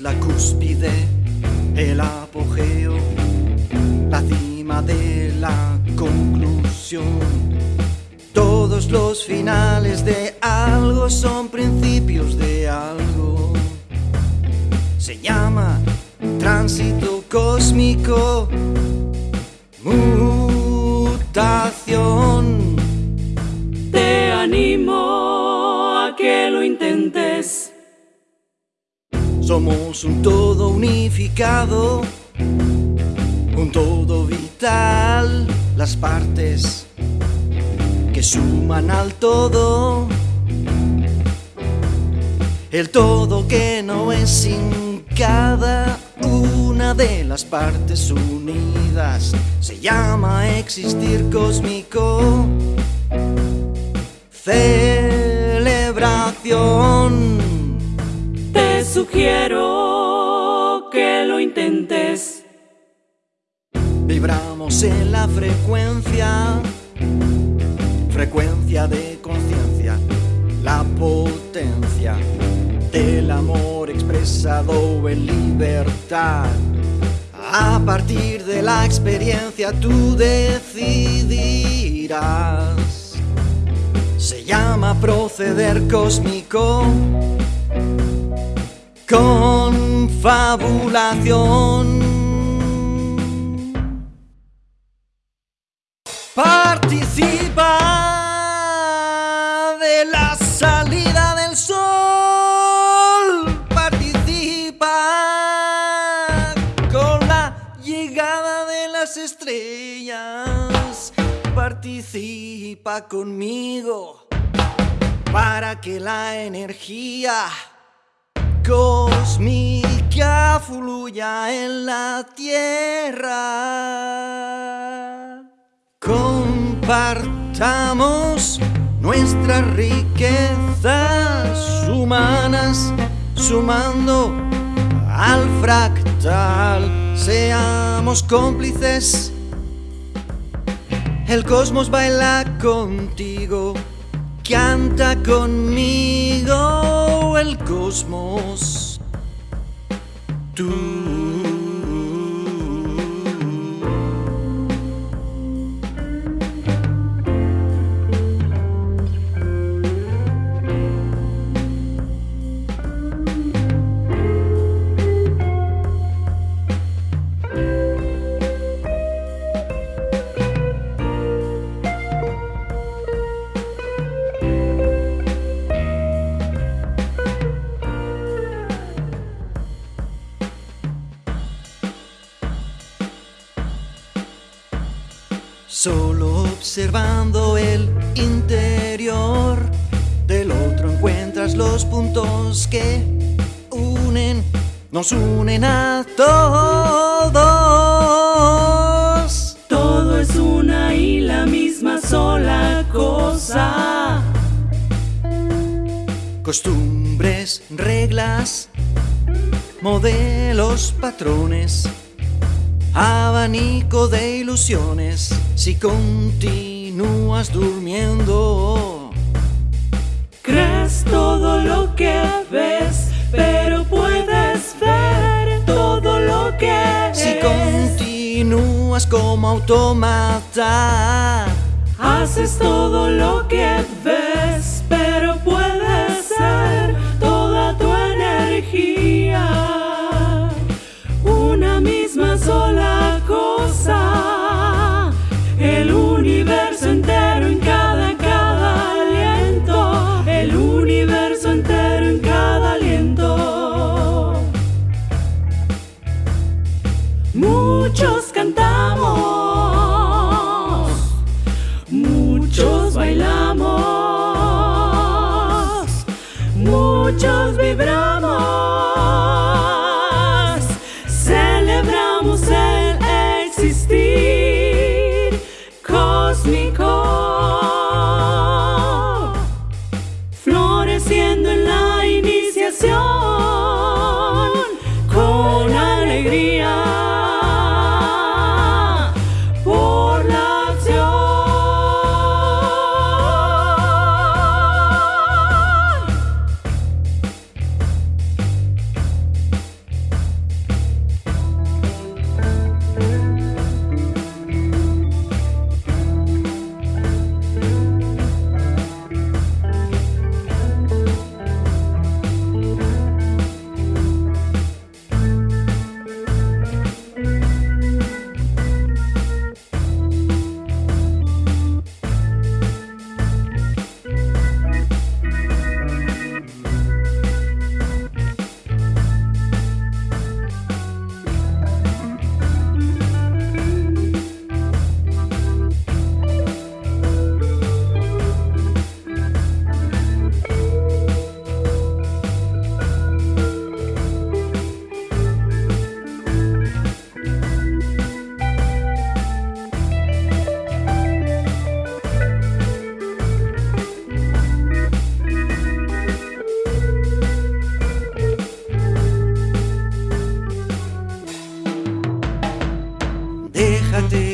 la cúspide, el apogeo, la cima de la conclusión. Todos los finales de algo son principios de algo. Se llama tránsito cósmico, mutación. Somos un todo unificado, un todo vital, las partes que suman al todo. El todo que no es sin cada una de las partes unidas se llama existir cósmico. Celebración. Sugiero que lo intentes. Vibramos en la frecuencia, frecuencia de conciencia, la potencia del amor expresado en libertad. A partir de la experiencia tú decidirás. Se llama proceder cósmico confabulación. Participa de la salida del sol. Participa con la llegada de las estrellas. Participa conmigo para que la energía cósmica fluya en la tierra. Compartamos nuestras riquezas humanas sumando al fractal. Seamos cómplices. El cosmos baila contigo, canta conmigo el cosmos. Tú. Solo observando el interior del otro encuentras los puntos que unen, nos unen a todos. Todo es una y la misma sola cosa. Costumbres, reglas, modelos, patrones, abanico de ilusiones si continúas durmiendo. Crees todo lo que ves, pero puedes ver todo lo que Si es. continúas como automata. Haces todo lo que ves, pero Muchos cantamos, muchos bailamos, muchos vibramos,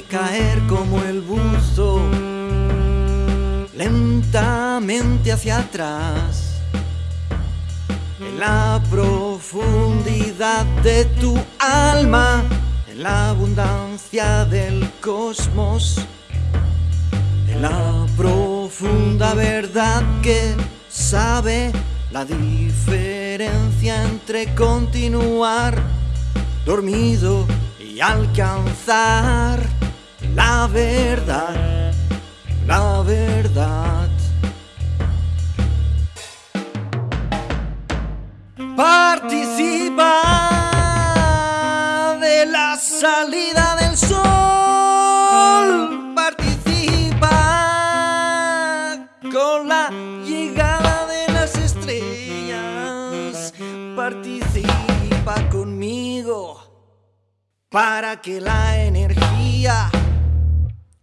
caer como el buzo lentamente hacia atrás en la profundidad de tu alma en la abundancia del cosmos en la profunda verdad que sabe la diferencia entre continuar dormido y alcanzar la verdad, la verdad. Participa de la salida del sol. Participa con la llegada de las estrellas. Participa conmigo para que la energía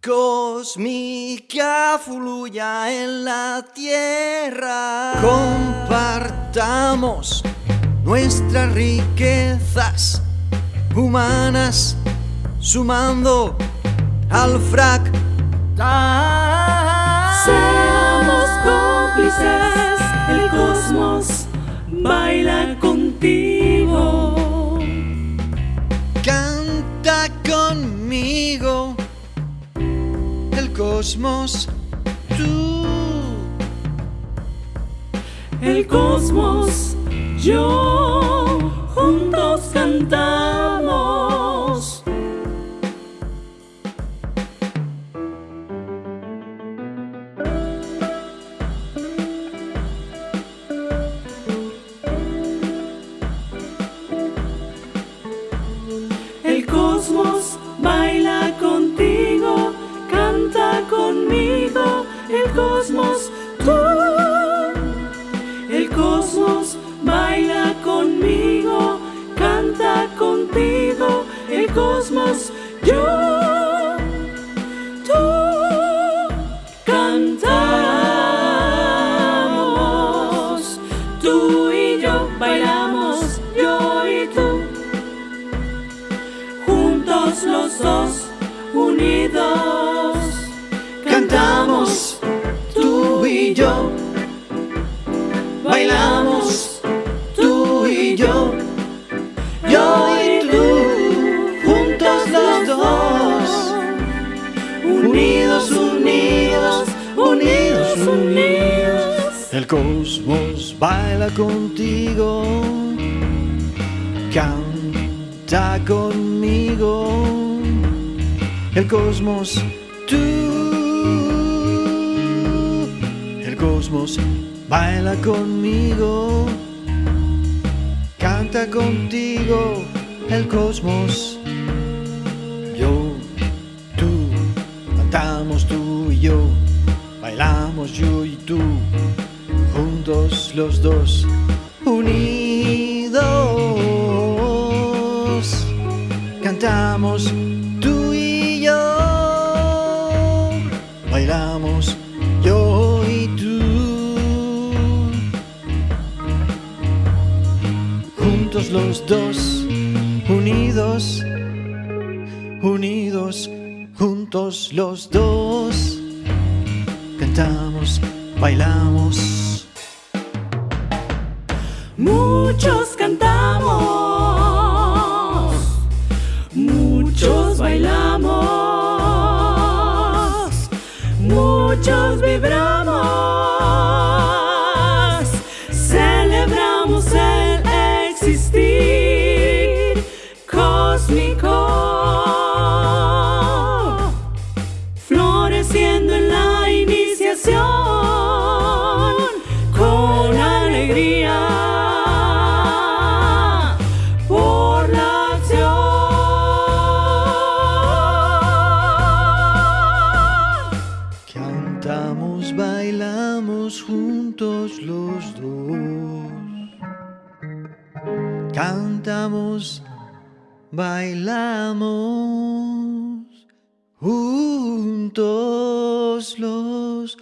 cósmica fluya en la tierra. Compartamos nuestras riquezas humanas sumando al fractal. Seamos cómplices, el cosmos baila cosmos, tú. El cosmos, yo, juntos cantamos. Unidos, Cantamos tú y yo, bailamos tú y yo, yo y tú, juntos los dos, unidos, unidos, unidos, unidos. El cosmos baila contigo, canta conmigo. El cosmos, tú. El cosmos baila conmigo, canta contigo. El cosmos, yo, tú, cantamos tú y yo, bailamos yo y tú, juntos los dos, los dos, unidos, unidos, juntos los dos, cantamos, bailamos. Muchos cantamos, muchos bailamos, muchos vibramos, Cantamos, bailamos juntos los